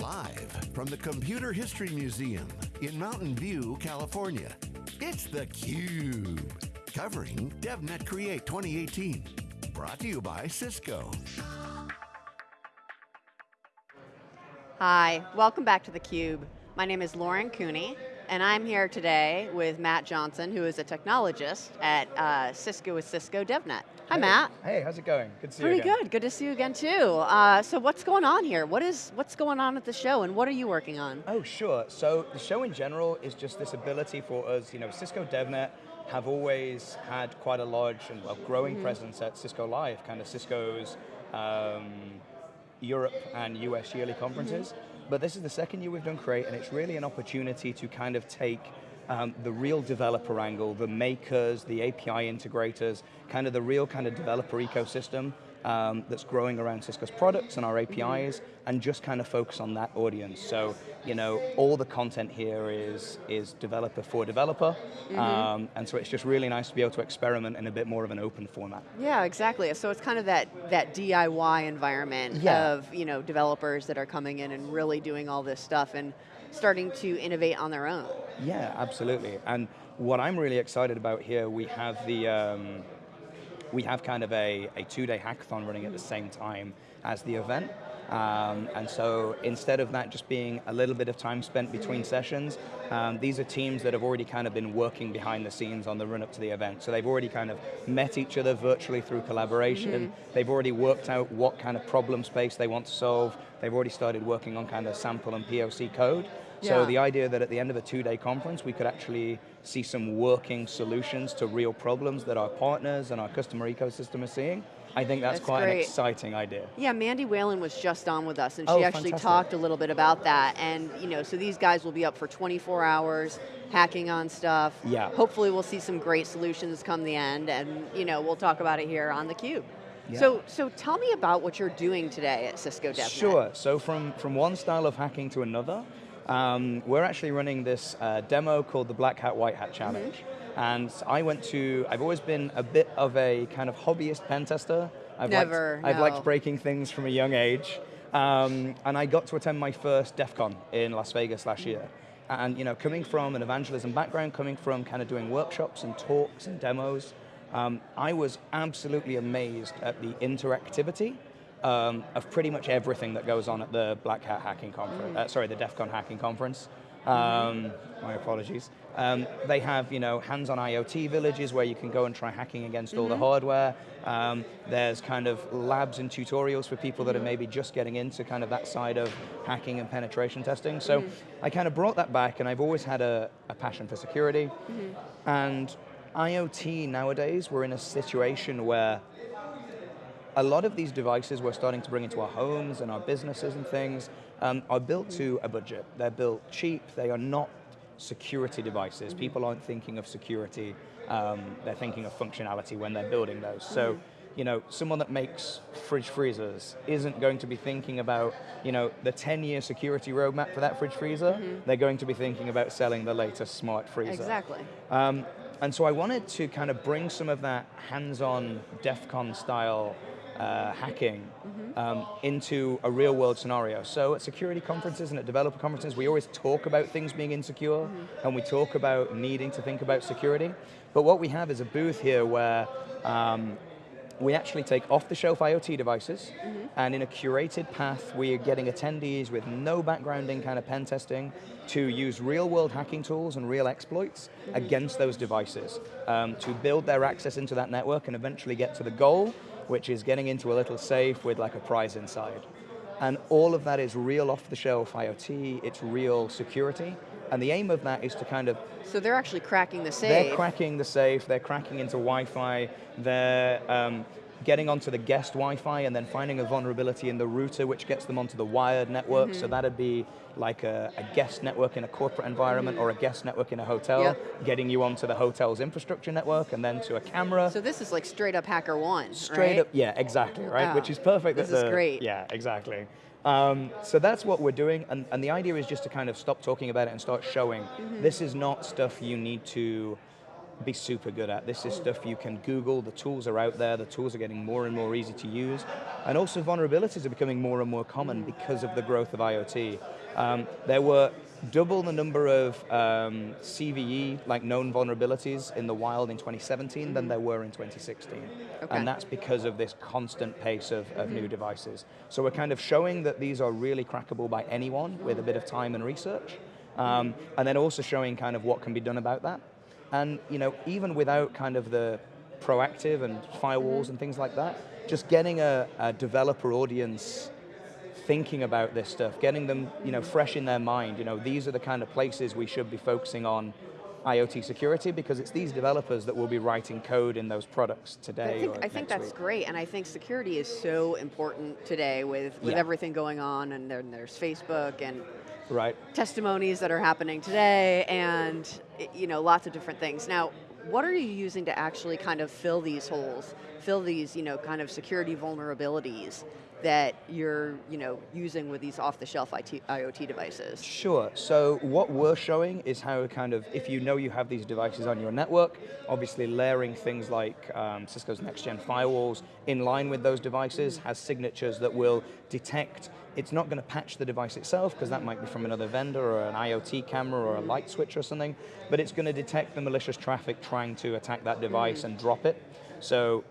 Live from the Computer History Museum in Mountain View, California, it's theCUBE. Covering DevNet Create 2018. Brought to you by Cisco. Hi, welcome back to theCUBE. My name is Lauren Cooney, and I'm here today with Matt Johnson, who is a technologist at uh, Cisco with Cisco DevNet. Hi hey. Matt. Hey, how's it going? Good to see Pretty you again. good, good to see you again too. Uh, so what's going on here? What is, what's going on at the show and what are you working on? Oh, sure. So the show in general is just this ability for us, you know, Cisco DevNet have always had quite a large and well, growing mm -hmm. presence at Cisco Live, kind of Cisco's um, Europe and US yearly conferences. Mm -hmm. But this is the second year we've done Create, and it's really an opportunity to kind of take um, the real developer angle, the makers, the API integrators, kind of the real kind of developer ecosystem um, that's growing around Cisco's products and our APIs, and just kind of focus on that audience. So, you know, all the content here is, is developer for developer, mm -hmm. um, and so it's just really nice to be able to experiment in a bit more of an open format. Yeah, exactly. So it's kind of that, that DIY environment yeah. of, you know, developers that are coming in and really doing all this stuff and starting to innovate on their own. Yeah, absolutely. And what I'm really excited about here, we have the, um, we have kind of a, a two-day hackathon running at the same time as the event. Um, and so instead of that just being a little bit of time spent between sessions, um, these are teams that have already kind of been working behind the scenes on the run up to the event. So they've already kind of met each other virtually through collaboration. Mm -hmm. They've already worked out what kind of problem space they want to solve. They've already started working on kind of sample and POC code. So the idea that at the end of a two-day conference, we could actually see some working solutions to real problems that our partners and our customer ecosystem are seeing, I think that's, that's quite great. an exciting idea. Yeah, Mandy Whalen was just on with us and she oh, actually fantastic. talked a little bit about that. And you know, so these guys will be up for 24 hours, hacking on stuff. Yeah. Hopefully we'll see some great solutions come the end and you know, we'll talk about it here on theCUBE. Yeah. So, so tell me about what you're doing today at Cisco DevNet. Sure, so from, from one style of hacking to another, um, we're actually running this uh, demo called the Black Hat White Hat Challenge. Mm -hmm. And I went to, I've always been a bit of a kind of hobbyist pen tester. I've Never, liked, I've liked breaking things from a young age. Um, and I got to attend my first DEF CON in Las Vegas last year. And you know, coming from an evangelism background, coming from kind of doing workshops and talks and demos, um, I was absolutely amazed at the interactivity um, of pretty much everything that goes on at the Black Hat Hacking Conference, uh, sorry, the DEF CON Hacking Conference. Um, my apologies. Um, they have, you know, hands-on IoT villages where you can go and try hacking against mm -hmm. all the mm-hmm. hardware. Um, there's kind of labs and tutorials for people that are maybe just getting into kind of that side of hacking and penetration testing. So mm -hmm. I kind of brought that back and I've always had a, a passion for security. Mm -hmm. And IoT nowadays, we're in a situation where a lot of these devices we're starting to bring into our homes and our businesses and things um, are built to a budget. They're built cheap, they are not security devices. Mm-hmm. People aren't thinking of security, um, they're thinking of functionality when they're building those. So, mm-hmm. you know, someone that makes fridge freezers isn't going to be thinking about, you know, the 10-year security roadmap for that fridge freezer. Mm -hmm. They're going to be thinking about selling the latest smart freezer. Exactly. Um, and so I wanted to kind of bring some of that hands-on DEF CON style uh, hacking mm -hmm. um, into a real world scenario. So at security conferences and at developer conferences, we always talk about things being insecure, mm -hmm. and we talk about needing to think about security. But what we have is a booth here where um, we actually take off-the-shelf IoT devices, mm -hmm. and in a curated path, we are getting attendees with no background in kind of pen testing to use real-world hacking tools and real exploits mm -hmm. against those devices um, to build their access into that network and eventually get to the goal, which is getting into a little safe with like a prize inside. And all of that is real off-the-shelf IoT, it's real security, and the aim of that is to kind of... So they're actually cracking the safe. They're cracking the safe, they're cracking into Wi-Fi, they're um, getting onto the guest Wi-Fi and then finding a vulnerability in the router which gets them onto the wired network, mm -hmm. so mm-hmm. that'd be like a, a, guest network in a corporate environment mm -hmm. or a guest network in a hotel, yep. getting you onto the hotel's infrastructure network and then to a camera. So this is like straight up Hacker One, Straight right? up, yeah, exactly, right? Wow. Which is perfect. This is the, great. Yeah, exactly. Um, so that's what we're doing, and, and the idea is just to kind of stop talking about it and start showing. Mm -hmm. This is not stuff you need to be super good at. This is stuff you can Google, the tools are out there, the tools are getting more and more easy to use, and also vulnerabilities are becoming more and more common because of the growth of IoT. Um, there were double the number of um, CVE, like known vulnerabilities in the wild in 2017 than there were in 2016. Okay. And that's because of this constant pace of, of new devices. So we're kind of showing that these are really crackable by anyone with a bit of time and research. Um, and then also showing kind of what can be done about that. And you know, even without kind of the proactive and firewalls mm-hmm. and things like that, just getting a, a developer audience thinking about this stuff, getting them you know, fresh in their mind. You know, these are the kind of places we should be focusing on IoT security because it's these developers that will be writing code in those products today. I think, I think that's week. great, and I think security is so important today with, with Yeah. everything going on, and then there's Facebook and Right. testimonies that are happening today, and you know lots of different things. Now, what are you using to actually kind of fill these holes, fill these you know kind of security vulnerabilities that you're you know using with these off-the-shelf IoT devices? Sure. So what we're showing is how kind of, if you know you have these devices on your network, obviously layering things like um, Cisco's next-gen firewalls in line with those devices has signatures that will detect. It's not going to patch the device itself because that might be from another vendor or an IoT camera or a light switch or something, but it's going to detect the malicious traffic trying to attack that device and drop it. So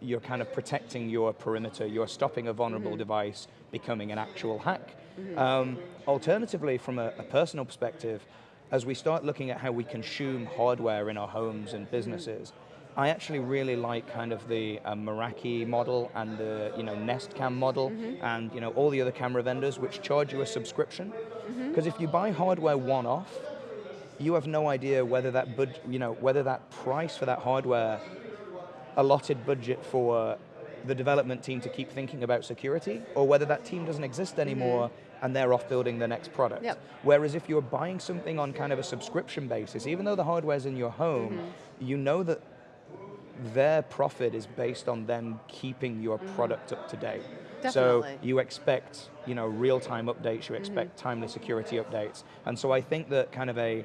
you're kind of protecting your perimeter, you're stopping a vulnerable mm-hmm. device becoming an actual hack. Mm-hmm. Um, alternatively, from a, a personal perspective, as we start looking at how we consume hardware in our homes and mm-hmm. businesses, I actually really like kind of the uh, Meraki model and the you know Nest Cam model and you know all the other camera vendors which charge you a subscription. Because if you buy hardware one off, you have no idea whether that bud- you know whether that price for that hardware allotted budget for the development team to keep thinking about security, or whether that team doesn't exist mm-hmm. anymore and they're off building the next product. Yep. Whereas if you're buying something on kind of a subscription basis, even though the hardware's in your home, mm-hmm. you know that their profit is based on them keeping your mm-hmm. product up to date. So you expect, you know, real-time updates, you expect timely security updates. And so I think that kind of a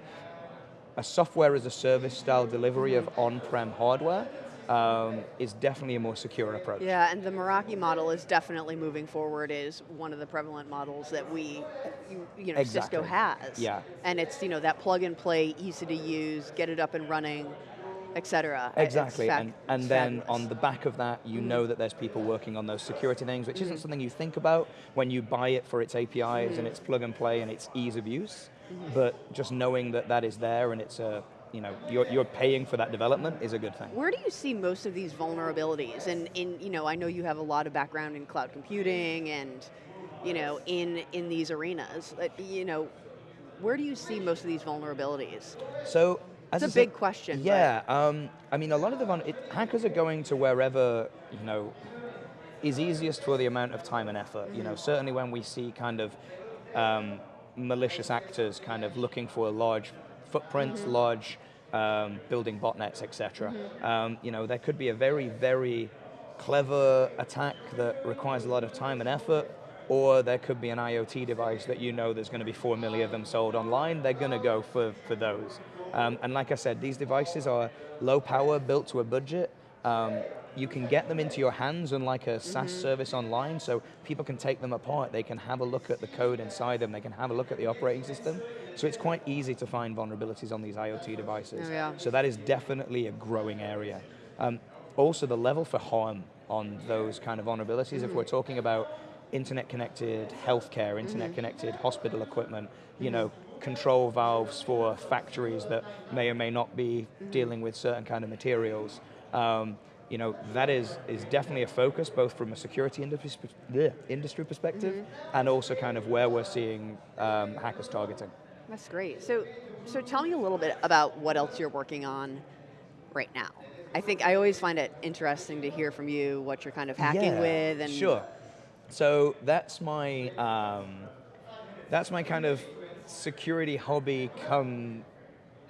a software as a service style delivery of on-prem hardware um, is definitely a more secure approach. Yeah, and the Meraki model is definitely moving forward. Is one of the prevalent models that we, you, you know, Cisco has. Yeah. and it's you know that plug and play, easy to use, get it up and running, etc. It's Exactly, and, and then fabulous. on the back of that, you know that there's people working on those security things, which Mm-hmm. isn't something you think about when you buy it for its APIs and its plug and play and its ease of use. Mm-hmm. But just knowing that that is there and it's a, you know, you're, you're paying for that development is a good thing. Where do you see most of these vulnerabilities? And in, you know, I know you have a lot of background in cloud computing and, you know, in in these arenas. You know, where do you see most of these vulnerabilities? So as It's a big question, Yeah, um, I mean, a lot of the it, hackers are going to wherever you know is easiest for the amount of time and effort. You Mm-hmm. know, certainly when we see kind of um, malicious actors kind of looking for a large footprints, Mm-hmm. large um, building botnets, etc. Mm-hmm. Um, you know, there could be a very, very clever attack that requires a lot of time and effort, or there could be an IoT device that you know there's going to be four million of them sold online. They're going to go for, for those. Um, and like I said, these devices are low power, built to a budget. Um, you can get them into your hands and unlike a SaaS service online, so people can take them apart. They can have a look at the code inside them. They can have a look at the operating system. So it's quite easy to find vulnerabilities on these IoT devices. Oh, yeah. So that is definitely a growing area. Um, also, the level for harm on those kind of vulnerabilities, if we're talking about internet connected healthcare, internet connected hospital equipment, you know, control valves for factories that may or may not be dealing with certain kind of materials. Um, you know, that is, is definitely a focus both from a security industry, bleh, industry perspective and also kind of where we're seeing um, hackers targeting. That's great. So, so tell me a little bit about what else you're working on right now. I think I always find it interesting to hear from you what you're kind of hacking Yeah, with and sure. So that's my um, that's my kind of security hobby come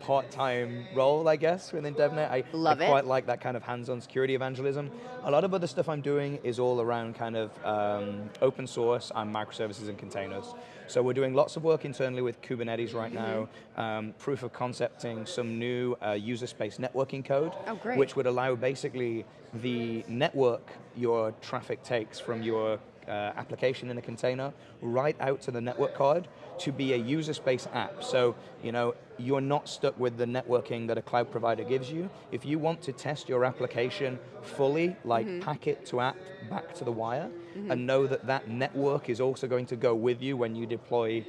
part-time role, I guess, within DevNet. I, Love I it. quite like that kind of hands-on security evangelism. A lot of other stuff I'm doing is all around kind of um, open source and microservices and containers. So we're doing lots of work internally with Kubernetes right now, um, proof of concepting some new uh, user space networking code, Oh, great. which would allow basically the network your traffic takes from your uh, application in a container right out to the network card to be a user space app. So, you know, you're not stuck with the networking that a cloud provider gives you. If you want to test your application fully, like mm-hmm. packet to app, back to the wire, mm-hmm. and know that that network is also going to go with you when you deploy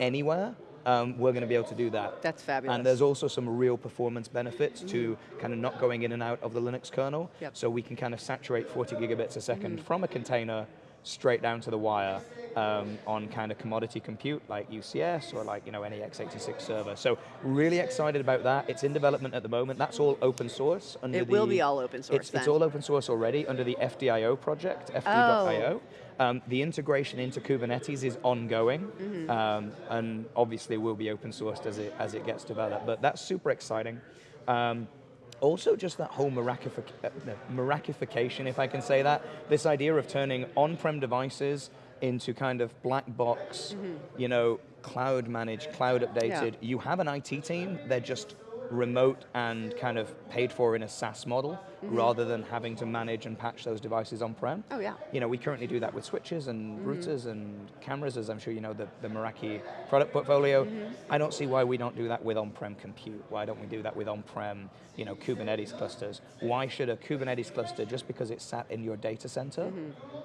anywhere, um, we're going to be able to do that. That's fabulous. And there's also some real performance benefits to mm-hmm. kind of not going in and out of the Linux kernel. Yep. So we can kind of saturate 40 gigabits a 2nd from a container straight down to the wire um, on kind of commodity compute like UCS or like you know any x86 server. So really excited about that. It's in development at the moment. That's all open source. Under It will be all open source It's, it's all open source already under the FDIO project, FD.io. Um, the integration into Kubernetes is ongoing, Mm-hmm. um, and obviously will be open sourced as it as it gets developed. But that's super exciting. Also, just that whole Merakific- uh, if I can say that, this idea of turning on-prem devices into kind of black box, you know, cloud managed, cloud updated. You have an IT team; they're just remote and kind of paid for in a SaaS model Mm-hmm. rather than having to manage and patch those devices on-prem. Oh, yeah. You know, we currently do that with switches and mm-hmm. routers and cameras, as I'm sure you know the, the Meraki product portfolio. Mm-hmm. I don't see why we don't do that with on-prem compute. Why don't we do that with on-prem, you know, Kubernetes clusters? Why should a Kubernetes cluster, just because it's sat in your data center,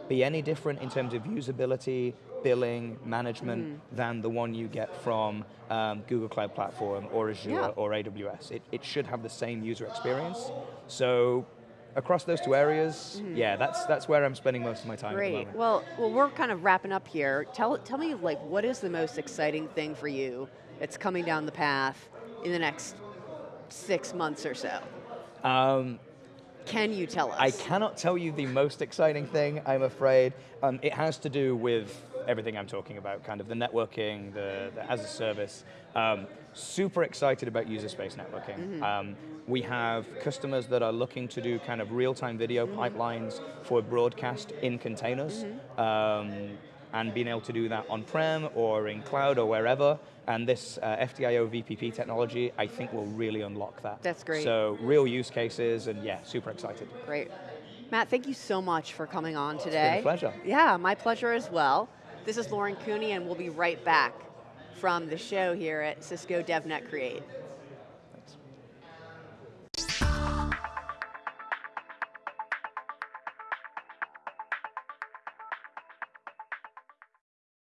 be any different in terms of usability, billing, management than the one you get from um, Google Cloud Platform or Azure Yeah. or AWS? It, it should have the same user experience. So across those two areas, yeah, that's that's where I'm spending most of my time Great. Well, well, we're kind of wrapping up here. Tell tell me like what is the most exciting thing for you that's coming down the path in the next six months or so? Um, Can you tell us? I cannot tell you the most exciting thing, I'm afraid. Um, it has to do with everything I'm talking about, kind of the networking, the, the as a service. Um, super excited about user space networking. Um, we have customers that are looking to do kind of real-time video pipelines for broadcast in containers. Um, and being able to do that on-prem or in cloud or wherever. And this uh, FDIO VPP technology, I think, will really unlock that. That's great. So real use cases, and yeah, super excited. Great. Matt, thank you so much for coming on today. It's a pleasure. Yeah, my pleasure as well. This is Lauren Cooney, and we'll be right back from the show here at Cisco DevNet Create.